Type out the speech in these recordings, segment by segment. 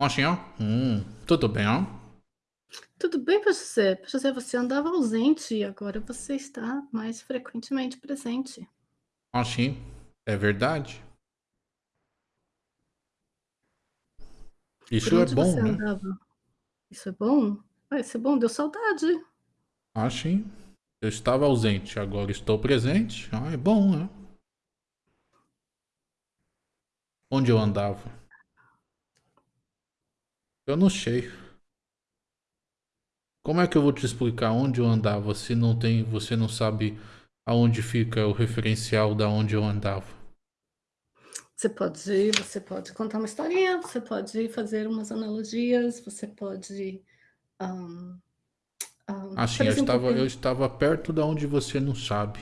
Ó. Hum, tudo bem, ó. Tudo bem, José? José, você andava ausente e agora você está mais frequentemente presente. Assim, é verdade. Por Isso é onde bom, você né? andava? Isso é bom? Vai ser bom, deu saudade. Assim, eu estava ausente, agora estou presente. Ah, é bom, né? Onde eu andava? Eu não sei. Como é que eu vou te explicar onde eu andava se não tem, você não sabe aonde fica o referencial da onde eu andava? Você pode, você pode contar uma historinha, você pode fazer umas analogias, você pode, hã, hã, Assim, eu estava, eu estava perto da onde você não sabe.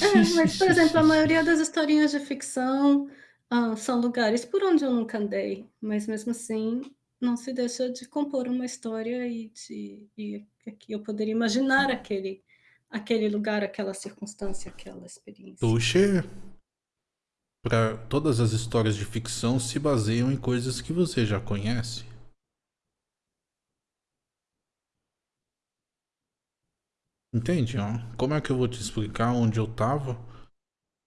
é, mas, por exemplo, a maioria das historinhas de ficção, hã, são lugares por onde eu nunca andei, mas mesmo assim, não se deixa de compor uma história e de e eu poderia imaginar aquele aquele lugar, aquela circunstância, aquela experiência. Puxa, para todas as histórias de ficção se baseiam em coisas que você já conhece. Entende? Ó? Como é que eu vou te explicar onde eu tava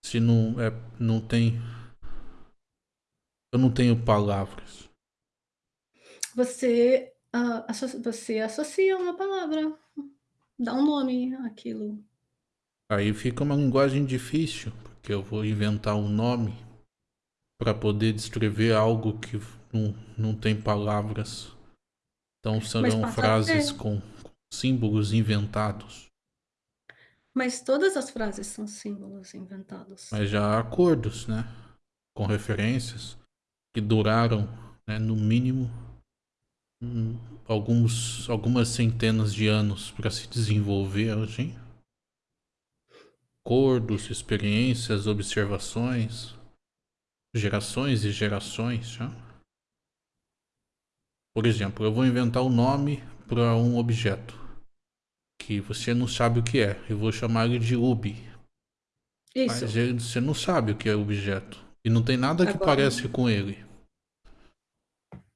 se não é não tem eu não tenho palavras. Você, hã, asso você associa uma palavra, dá um nome àquilo. Aí fica uma linguagem difícil, porque eu vou inventar um nome para poder descrever algo que não, não tem palavras. Então serão passa a frases ter. com símbolos inventados. Mas todas as frases são símbolos inventados. Mas já há acordos, né? Com referências que duraram, né, no mínimo, hum, alguns, algumas centenas de anos para se desenvolver, assim. Acordos, experiências, observações, gerações e gerações. Né? Por exemplo, eu vou inventar o um nome para um objeto que você não sabe o que é. Eu vou chamar ele de Ubi. Isso. Mas ele, você não sabe o que é o objeto. E não tem nada que Agora parece com ele.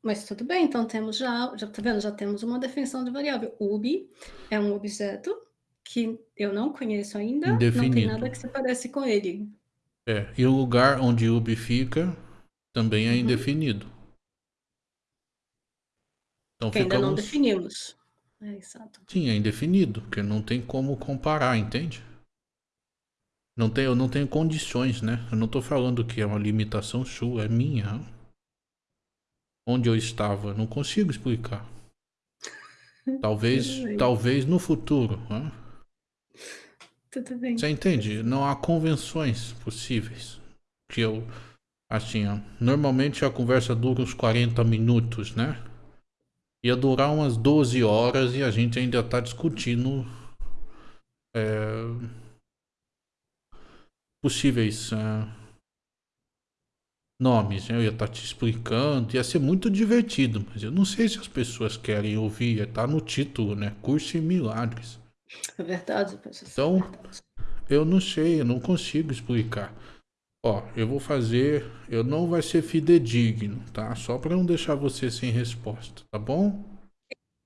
Mas tudo bem, então temos já já tá vendo, já temos uma definição de variável. Ubi é um objeto que eu não conheço ainda, não tem Indefinido. nada que se parece com ele. É, e o lugar onde Ubi fica também é Uhum. indefinido. Então Que ainda não ficamos... definimos. É, exato. Sim, é indefinido, porque não tem como comparar, entende? Não tem, eu não tenho condições, né? Eu não tô falando que é uma limitação sua, é minha. Onde eu estava, não consigo explicar. Talvez, talvez no futuro. Né? Tudo bem. Você entende? Não há convenções possíveis. Que eu, assim, ó, normalmente a conversa dura uns 40 minutos, né? Ia durar umas 12 horas e a gente ainda tá discutindo é, possíveis é, nomes. Né? Eu ia estar tá te explicando, ia ser muito divertido, mas eu não sei se as pessoas querem ouvir. Tá no título, né? Curso em Milagres. É verdade, professor. Então, é verdade. eu não sei, eu não consigo explicar. Ó, eu vou fazer, eu não vai ser fidedigno, tá? Só para não deixar você sem resposta, tá bom?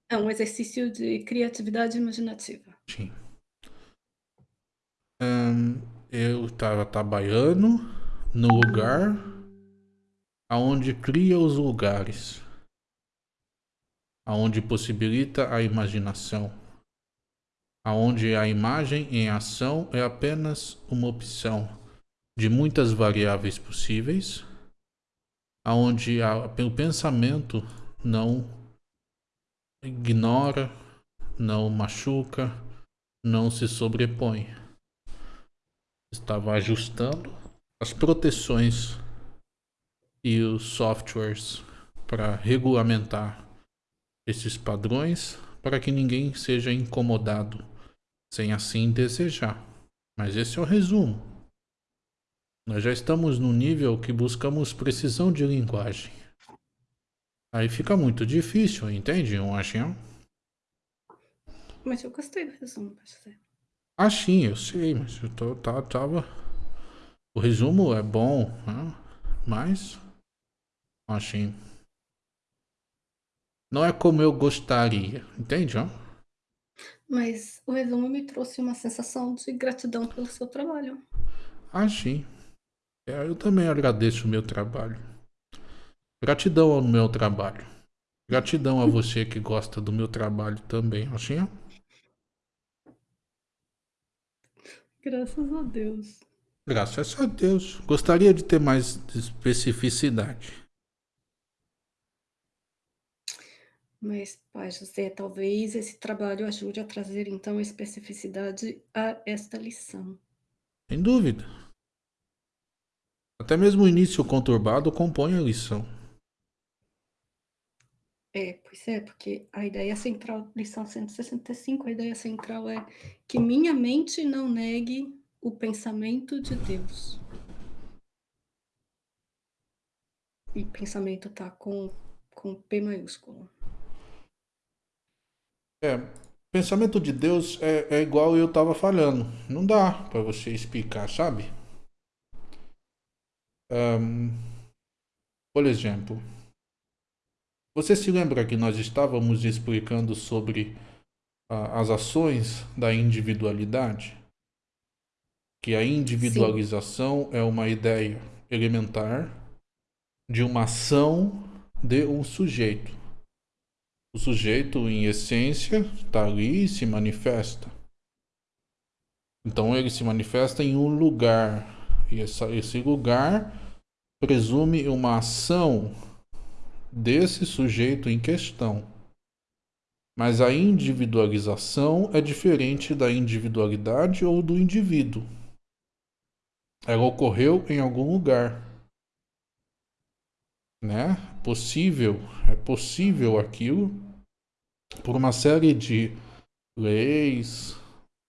É um exercício de criatividade imaginativa. Sim. Hum, eu estava trabalhando no lugar aonde cria os lugares, aonde possibilita a imaginação, aonde a imagem em ação é apenas uma opção de muitas variáveis possíveis, aonde a, o pensamento não ignora, não machuca, não se sobrepõe. Estava ajustando as proteções e os softwares para regulamentar esses padrões para que ninguém seja incomodado sem assim desejar. Mas esse é o resumo. Nós já estamos no nível que buscamos precisão de linguagem. Aí fica muito difícil, entende, achinho? Mas eu gostei do resumo, professor. Ah, sim, eu sei, mas eu tô, tá, tava... O resumo é bom, né? mas Assim. Não é como eu gostaria, entende, ó? Mas o resumo me trouxe uma sensação de gratidão pelo seu trabalho. Ah, sim. É, eu também agradeço o meu trabalho. Gratidão ao meu trabalho. Gratidão a você que gosta do meu trabalho também, assim, ó. Graças a Deus. Graças a Deus. Gostaria de ter mais especificidade. Mas, Pai José, talvez esse trabalho ajude a trazer então especificidade a esta lição. Sem dúvida. Até mesmo o início conturbado compõe a lição. É, pois é, porque a ideia central, lição 165, a ideia central é que minha mente não negue o pensamento de Deus. E pensamento tá com, com P maiúsculo. É, pensamento de Deus é, é igual eu tava falando. Não dá para você explicar, sabe? Um, por exemplo, você se lembra que nós estávamos explicando sobre as ações da individualidade? Que a individualização Sim. é uma ideia elementar de uma ação de um sujeito. O sujeito, em essência, está ali e se manifesta. Então ele se manifesta em um lugar. E essa, esse lugar presume uma ação desse sujeito em questão. Mas a individualização é diferente da individualidade ou do indivíduo. Ela ocorreu em algum lugar. Né? Possível, é possível aquilo por uma série de leis,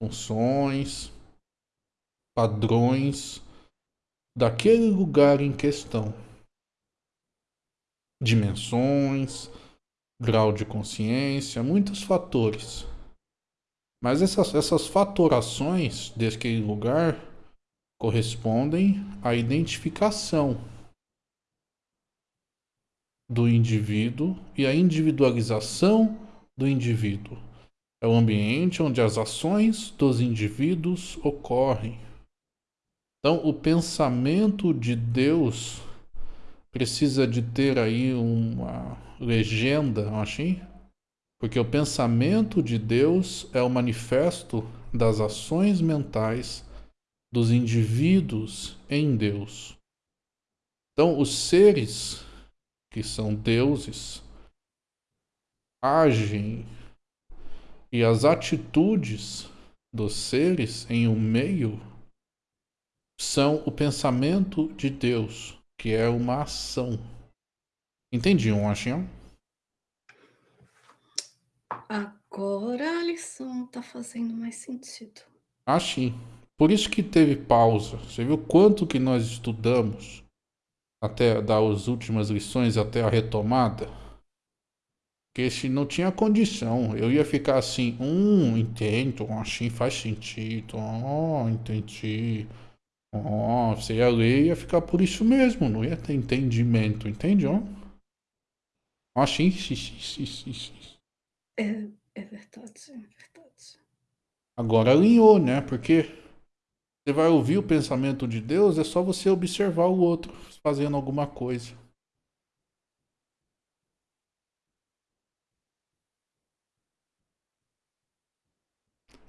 funções, padrões daquele lugar em questão dimensões, grau de consciência, muitos fatores. Mas essas, essas fatorações daquele lugar correspondem à identificação do indivíduo e à individualização do indivíduo. É o ambiente onde as ações dos indivíduos ocorrem. Então, o pensamento de Deus precisa de ter aí uma legenda, assim, porque o pensamento de Deus é o manifesto das ações mentais dos indivíduos em Deus. Então, os seres que são deuses agem e as atitudes dos seres em um meio são o pensamento de Deus que é uma ação. Entendiam, Ashian? Agora a lição tá fazendo mais sentido. Ah, sim. Por isso que teve pausa. Você viu quanto que nós estudamos até dar as últimas lições, até a retomada? Porque se não tinha condição, eu ia ficar assim, hum, entendo, assim faz sentido, oh, entendi. Ó, oh, você ia ler e ia ficar por isso mesmo, não ia ter entendimento, entende? Ó, oh, sim, sim, sim, sim, sim. É, é verdade, é verdade. Agora alinhou, né? Porque você vai ouvir o pensamento de Deus, é só você observar o outro fazendo alguma coisa.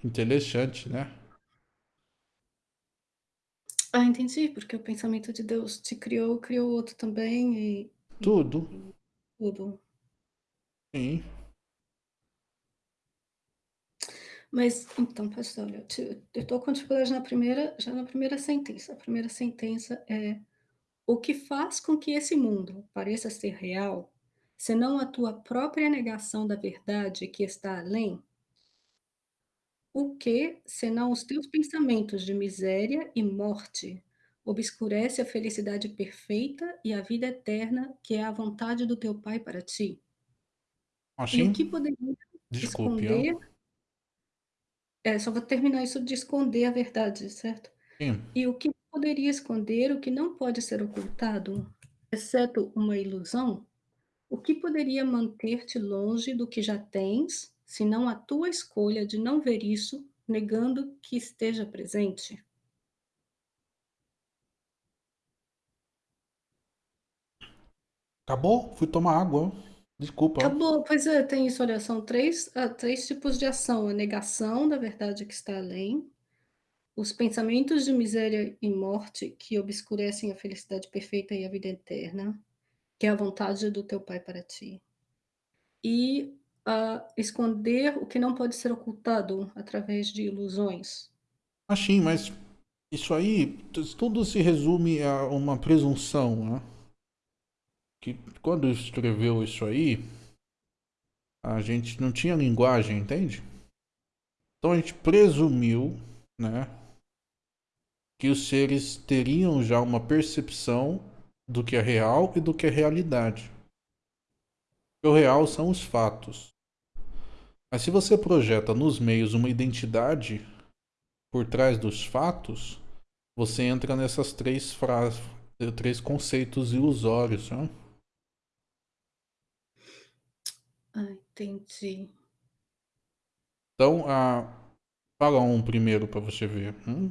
Interessante, né? Ah, entendi, porque o pensamento de Deus te criou, criou o outro também e Tudo. e tudo. Sim. Mas então, pastor, olha, eu estou com dificuldade na primeira já na primeira sentença. A primeira sentença é: "O que faz com que esse mundo pareça ser real, senão a tua própria negação da verdade que está além?" O que, senão os teus pensamentos de miséria e morte, obscurece a felicidade perfeita e a vida eterna que é a vontade do teu Pai para ti? E o Assim? que poderia Desculpe, ó. esconder é, só vou terminar isso de esconder a verdade, certo? Sim. E o que poderia esconder o que não pode ser ocultado? exceto uma ilusão, o que poderia manter-te longe do que já tens, se não a tua escolha de não ver isso, negando que esteja presente? Acabou? Fui tomar água. Desculpa. Acabou, pois é, tem isso, olha, são 3, ah, 3 tipos de ação: a negação da verdade que está além, os pensamentos de miséria e morte que obscurecem a felicidade perfeita e a vida eterna, que é a vontade do teu Pai para ti. E, ah, esconder o que não pode ser ocultado através de ilusões. Ah, sim, mas isso aí tudo se resume a uma presunção, né? Que quando escreveu isso aí, a gente não tinha linguagem, entende? Então a gente presumiu, né, que os seres teriam já uma percepção do que é real e do que é realidade. O real são os fatos. Mas se você projeta nos meios uma identidade por trás dos fatos, você entra nessas três frases, três conceitos ilusórios. Né? Ah, entendi. Então, a... fala um primeiro para você ver. Hum?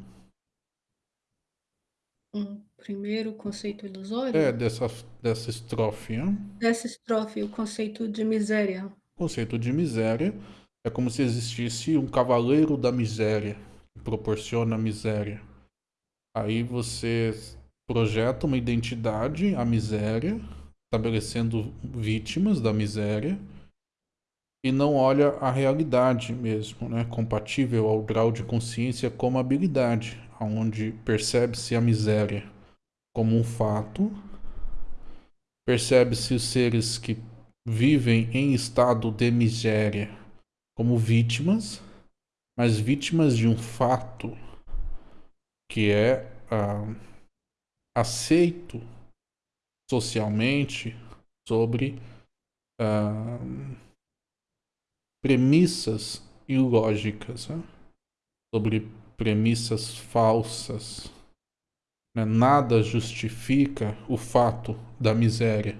Um primeiro conceito ilusório? É, dessa, dessa estrofe. Hein? Dessa estrofe, o conceito de miséria. Conceito de miséria é como se existisse um cavaleiro da miséria, que proporciona miséria. Aí você projeta uma identidade, a miséria, estabelecendo vítimas da miséria, e não olha a realidade mesmo, né? compatível ao grau de consciência como habilidade, onde percebe-se a miséria como um fato, percebe-se os seres que vivem em estado de miséria como vítimas, mas vítimas de um fato que é ah, aceito socialmente sobre ah, premissas ilógicas, né? sobre premissas falsas. Né? Nada justifica o fato da miséria,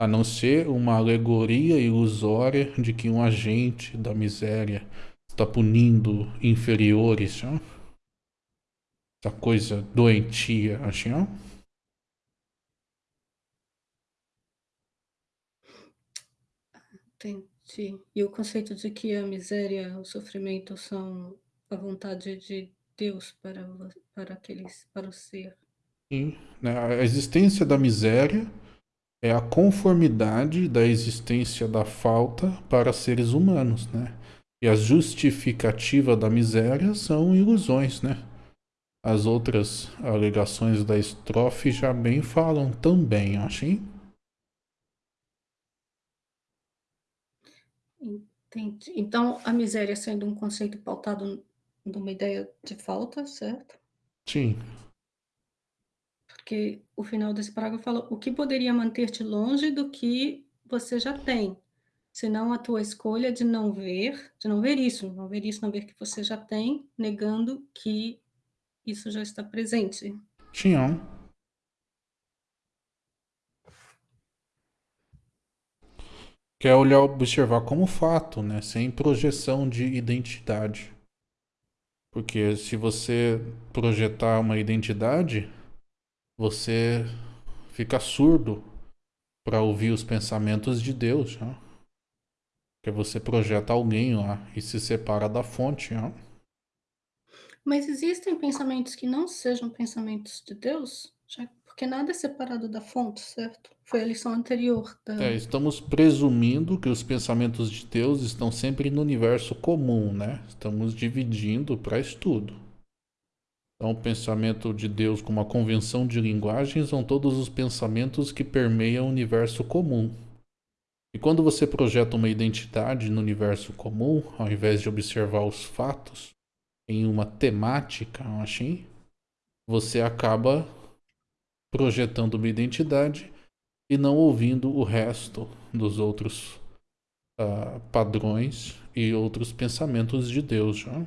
a não ser uma alegoria ilusória de que um agente da miséria está punindo inferiores. Essa coisa doentia, assim, não? Entendi. E o conceito de que a miséria, o sofrimento são a vontade de Deus para, para aqueles, para o ser. Sim, né? a existência da miséria é a conformidade da existência da falta para seres humanos, né? E a justificativa da miséria são ilusões, né? As outras alegações da estrofe já bem falam também, achei. Entendi. Então, a miséria sendo um conceito pautado de uma ideia de falta, certo? Sim. Porque o final desse parágrafo fala: "O que poderia manter-te longe do que você já tem, senão a tua escolha de não ver de não ver isso, não ver isso, não ver que você já tem, negando que isso já está presente". Tinham. Que é olhar, observar como fato, né? Sem projeção de identidade. Porque se você projetar uma identidade, você fica surdo para ouvir os pensamentos de Deus. Né? Porque você projeta alguém lá e se separa da fonte. Né? Mas existem pensamentos que não sejam pensamentos de Deus? Já porque nada é separado da fonte, certo? Foi a lição anterior. Da... É, estamos presumindo que os pensamentos de Deus estão sempre no universo comum, né? Estamos dividindo para estudo. Então, o pensamento de Deus como uma convenção de linguagem são todos os pensamentos que permeiam o universo comum. E quando você projeta uma identidade no universo comum, ao invés de observar os fatos em uma temática, assim, você acaba projetando uma identidade e não ouvindo o resto dos outros uh, padrões e outros pensamentos de Deus. Já.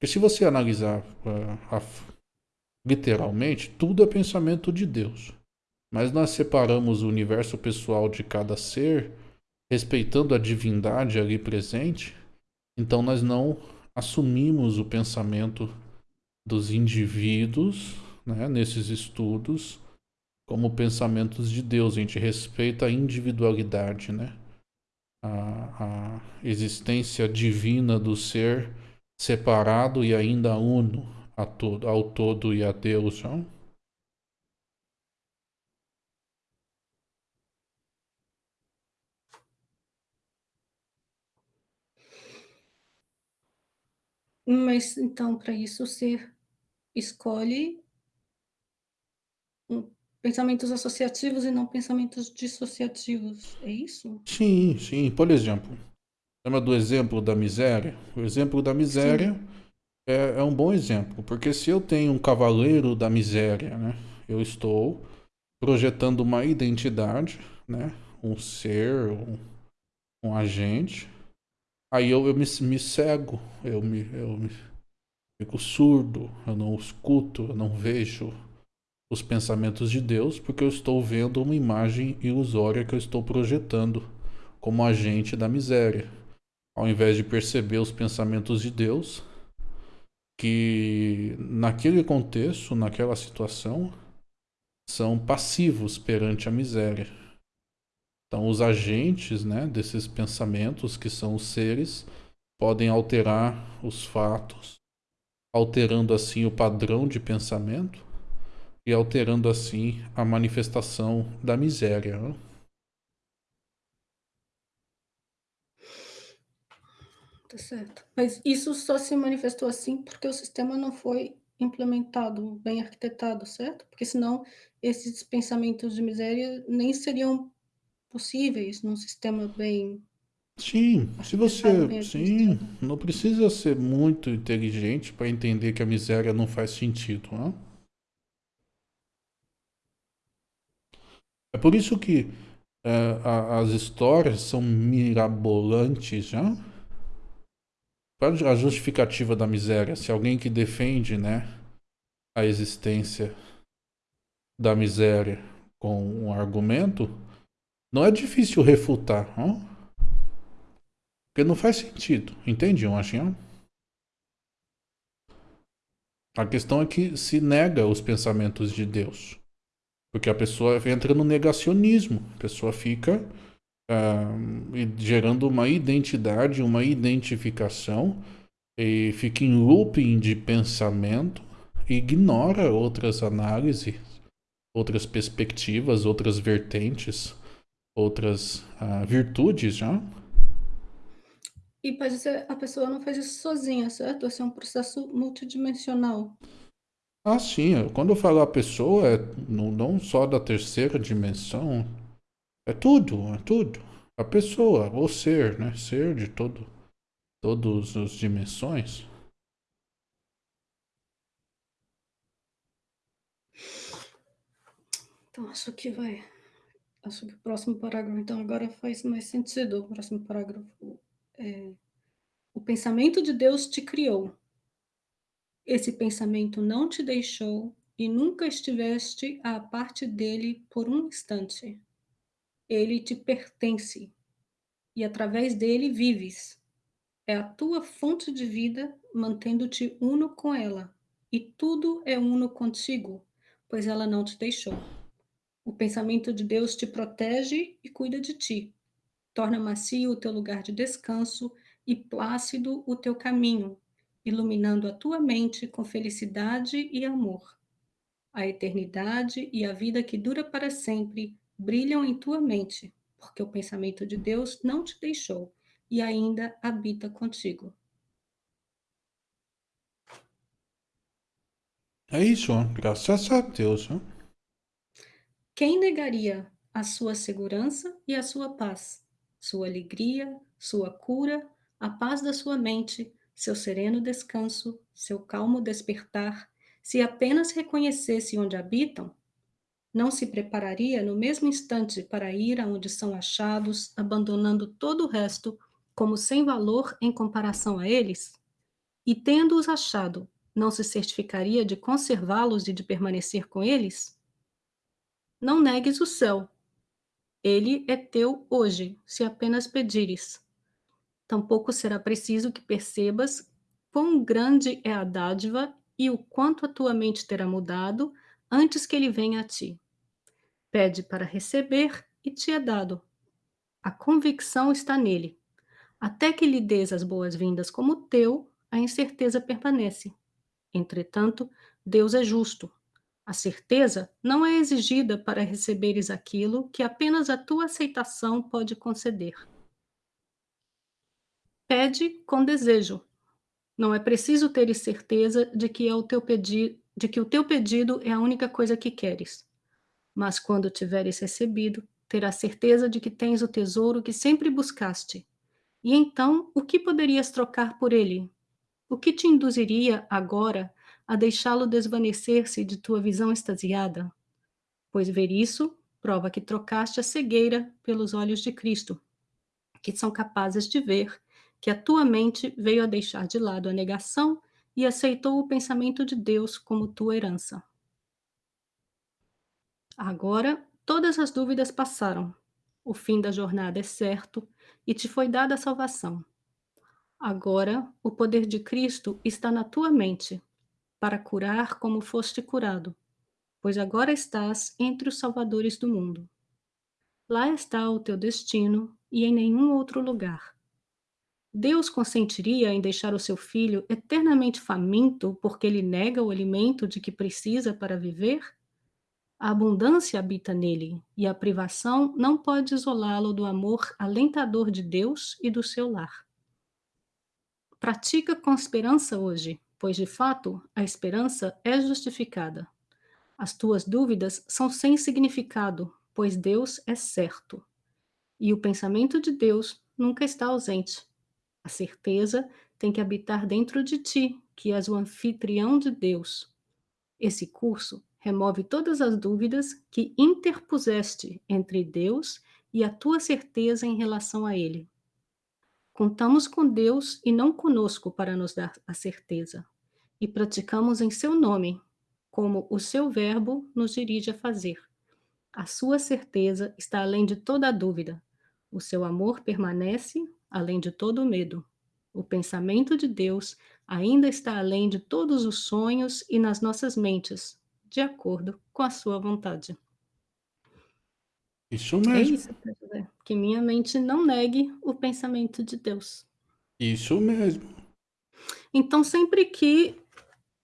Porque se você analisar uh, a, literalmente, tudo é pensamento de Deus. Mas nós separamos o universo pessoal de cada ser, respeitando a divindade ali presente, então nós não assumimos o pensamento dos indivíduos né, nesses estudos como pensamentos de Deus. A gente respeita a individualidade, né? a, a existência divina do ser separado e ainda uno a todo, ao todo e a Deus. Não? Mas então, para isso, ser escolhe pensamentos associativos e não pensamentos dissociativos, é isso? Sim, sim. Por exemplo, lembra do exemplo da miséria? O exemplo da miséria é, é, um bom exemplo, porque se eu tenho um cavaleiro da miséria, né, eu estou projetando uma identidade, né, um ser, um, um agente, aí eu, eu me, me cego, eu me, eu me fico surdo, eu não escuto, eu não vejo os pensamentos de Deus, porque eu estou vendo uma imagem ilusória que eu estou projetando como agente da miséria, ao invés de perceber os pensamentos de Deus, que naquele contexto, naquela situação, são passivos perante a miséria. Então, os agentes né, desses pensamentos, que são os seres, podem alterar os fatos, alterando assim o padrão de pensamento e alterando assim a manifestação da miséria. Né? Tá certo. Mas isso só se manifestou assim porque o sistema não foi implementado, bem arquitetado, certo? Porque senão esses pensamentos de miséria nem seriam possíveis num sistema bem Sim, se você, sim, não precisa ser muito inteligente para entender que a miséria não faz sentido, né? É por isso que é, a, as histórias são mirabolantes, já. Qual a justificativa da miséria? Se alguém que defende, né, a existência da miséria com um argumento, não é difícil refutar, não? Porque não faz sentido, entende, Machinho? A questão é que se nega os pensamentos de Deus. Porque a pessoa entra no negacionismo. A pessoa fica uh, gerando uma identidade, uma identificação, e fica em looping de pensamento, ignora outras análises, outras perspectivas, outras vertentes, outras uh, virtudes já. E pode ser, a pessoa não faz isso sozinha, certo? Esse é um processo multidimensional. Ah, sim. Quando eu falo a pessoa, é não, não só da terceira dimensão. É tudo, é tudo. A pessoa, o ser, né? Ser de todo, todas as dimensões. Então, acho que vai. Acho que o próximo parágrafo, então, agora faz mais sentido. O próximo parágrafo é. O pensamento de Deus te criou esse pensamento não te deixou e nunca estiveste à parte dele por um instante. Ele te pertence e através dele vives. É a tua fonte de vida, mantendo-te uno com ela, e tudo é uno contigo, pois ela não te deixou. O pensamento de Deus te protege e cuida de ti. Torna macio o teu lugar de descanso e plácido o teu caminho, iluminando a tua mente com felicidade e amor. A eternidade e a vida que dura para sempre brilham em tua mente, porque o pensamento de Deus não te deixou e ainda habita contigo. É isso, graças a Deus. Hein? Quem negaria a sua segurança e a sua paz, sua alegria, sua cura, a paz da sua mente, seu sereno descanso, seu calmo despertar, se apenas reconhecesse onde habitam, não se prepararia no mesmo instante para ir aonde são achados, abandonando todo o resto como sem valor em comparação a eles? E tendo-os achado, não se certificaria de conservá-los e de permanecer com eles? Não negues o céu. Ele é teu hoje, se apenas pedires. Tampouco será preciso que percebas quão grande é a dádiva e o quanto a tua mente terá mudado antes que ele venha a ti. Pede para receber e te é dado. A convicção está nele. Até que lhe des as boas-vindas como teu, a incerteza permanece. Entretanto, Deus é justo. A certeza não é exigida para receberes aquilo que apenas a tua aceitação pode conceder. Pede com desejo. Não é preciso teres certeza de que, é o teu pedi de que o teu pedido é a única coisa que queres. Mas quando tiveres recebido, terás certeza de que tens o tesouro que sempre buscaste. E então, o que poderias trocar por ele? O que te induziria agora a deixá-lo desvanecer-se de tua visão extasiada? Pois ver isso prova que trocaste a cegueira pelos olhos de Cristo, que são capazes de ver que a tua mente veio a deixar de lado a negação e aceitou o pensamento de Deus como tua herança. Agora, todas as dúvidas passaram. O fim da jornada é certo e te foi dada a salvação. Agora, o poder de Cristo está na tua mente, para curar como foste curado, pois agora estás entre os salvadores do mundo. Lá está o teu destino e em nenhum outro lugar. Deus consentiria em deixar o seu filho eternamente faminto porque ele nega o alimento de que precisa para viver? A abundância habita nele e a privação não pode isolá-lo do amor alentador de Deus e do seu lar. Pratica com esperança hoje, pois de fato a esperança é justificada. As tuas dúvidas são sem significado, pois Deus é certo. E o pensamento de Deus nunca está ausente. A certeza tem que habitar dentro de ti, que és o anfitrião de Deus. Esse curso remove todas as dúvidas que interpuseste entre Deus e a tua certeza em relação a Ele. Contamos com Deus e não conosco para nos dar a certeza, e praticamos em seu nome, como o seu verbo nos dirige a fazer. A sua certeza está além de toda dúvida. O seu amor permanece além de todo o medo. O pensamento de Deus ainda está além de todos os sonhos e nas nossas mentes, de acordo com a sua vontade. Isso mesmo. É isso, José. Que minha mente não negue o pensamento de Deus. Isso mesmo. Então, sempre que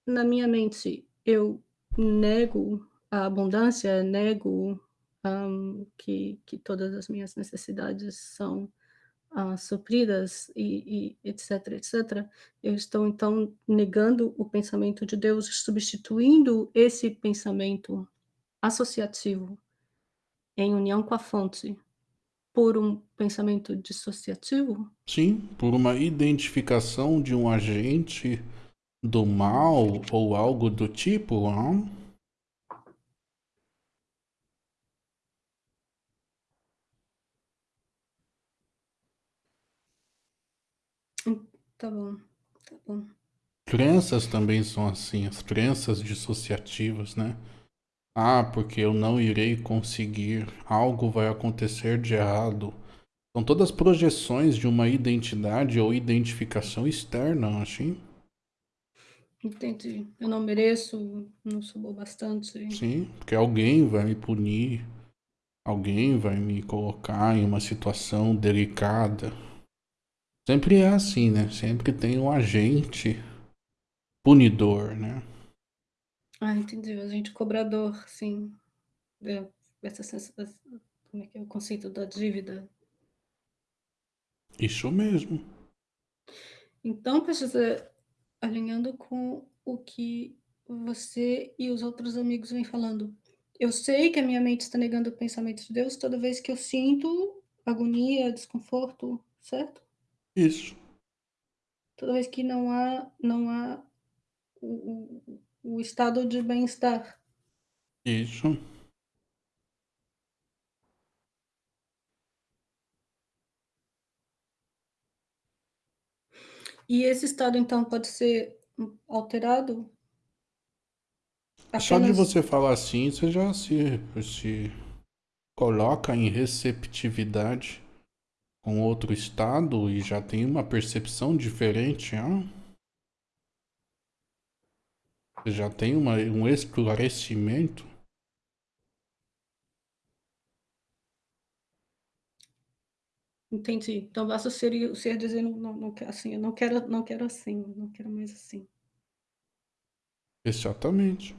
na minha mente eu nego a abundância, nego um, que, que todas as minhas necessidades são uh, supridas e, e, etc, etc, eu estou então negando o pensamento de Deus, substituindo esse pensamento associativo em união com a fonte por um pensamento dissociativo? Sim, por uma identificação de um agente do mal ou algo do tipo, não? Tá bom, tá bom. Crenças também são assim, as crenças dissociativas, né? Ah, porque eu não irei conseguir, algo vai acontecer de errado. São todas projeções de uma identidade ou identificação externa, assim. Entendi. Eu não mereço, não sou bom bastante. Sim, porque alguém vai me punir, alguém vai me colocar em uma situação delicada. Sempre é assim, né? Sempre tem um agente punidor, né? Ah, entendi. A gente cobrador, sim. É, essa sensação, como é que é o conceito da dívida? Isso mesmo. Então, precisa alinhando com o que você e os outros amigos vêm falando. Eu sei que a minha mente está negando o pensamento de Deus toda vez que eu sinto agonia, desconforto, certo? Isso. Toda vez que não há, não há o, o, o estado de bem-estar. Isso. E esse estado, então, pode ser alterado? Apenas... Só de você falar assim, você já se, se coloca em receptividade com outro estado e já tem uma percepção diferente, hein? Você já tem uma, um esclarecimento. Entendi. Então basta o ser, o ser dizendo não, não, assim, eu não quero, não quero assim, não quero mais assim. Exatamente.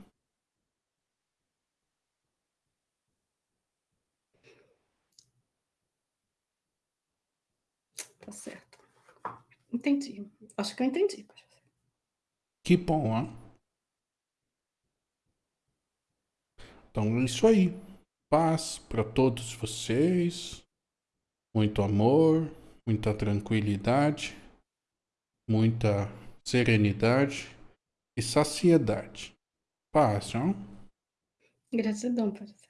Tá certo. Entendi. Acho que eu entendi. Que bom, hein? Então é isso aí. Paz para todos vocês. Muito amor, muita tranquilidade, muita serenidade e saciedade. Paz, não? Gratidão, parceiro.